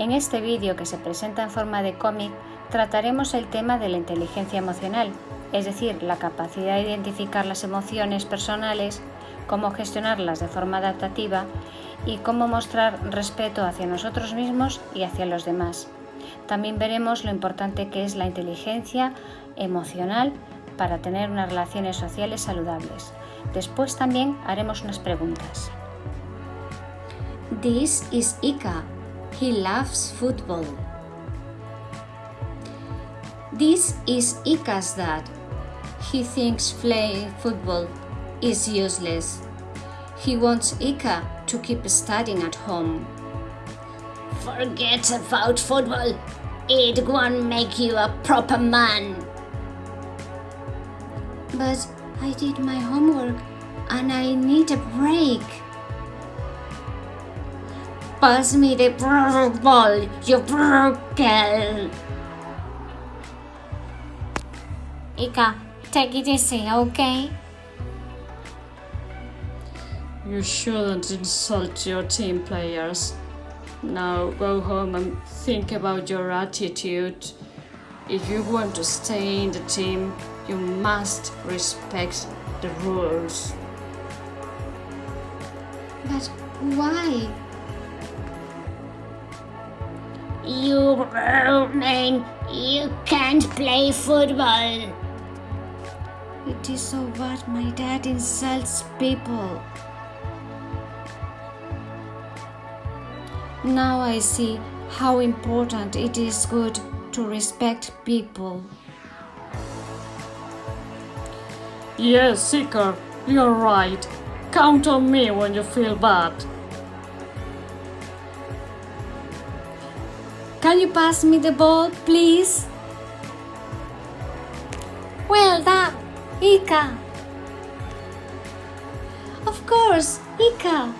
En este vídeo que se presenta en forma de cómic trataremos el tema de la inteligencia emocional, es decir, la capacidad de identificar las emociones personales, cómo gestionarlas de forma adaptativa y cómo mostrar respeto hacia nosotros mismos y hacia los demás. También veremos lo importante que es la inteligencia emocional para tener unas relaciones sociales saludables. Después también haremos unas preguntas. This is Ika. He loves football. This is Ika's dad. He thinks playing football is useless. He wants Ika to keep studying at home. Forget about football. It won't make you a proper man. But I did my homework and I need a break. Pass me the ball, you broke girl. Ika, take it easy, okay? You shouldn't insult your team players. Now go home and think about your attitude. If you want to stay in the team, you must respect the rules. But why? You man, you can't play football. It is so bad my dad insults people. Now I see how important it is good to respect people. Yes, Seeker, you're right. Count on me when you feel bad. Can you pass me the ball, please? Well done, Ika. Of course, Ika.